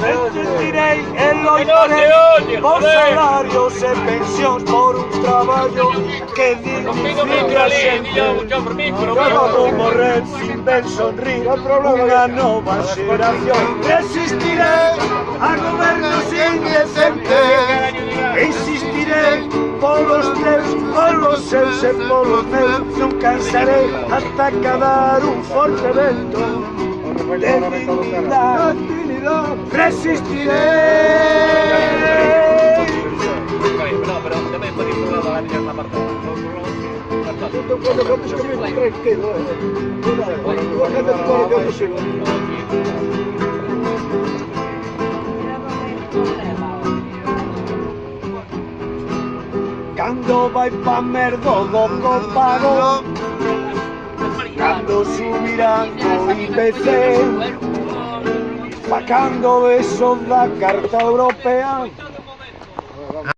Resistirei e loitarei por salarios e pensións por un traballo que dignifique a xente. Como morrer sin ver sonrir unha nova xeración. Resistirei a gobernos indecentes. Insistirei polos teus, polos seus e polos meus. Non cansarei ata acabar un forte vento de dignidad. Resistiré. No, pero tamén podéis probar a ganar na parte. Cando vai pa merdo do copago Cando subirán o IPC Pa cando eso da carta europea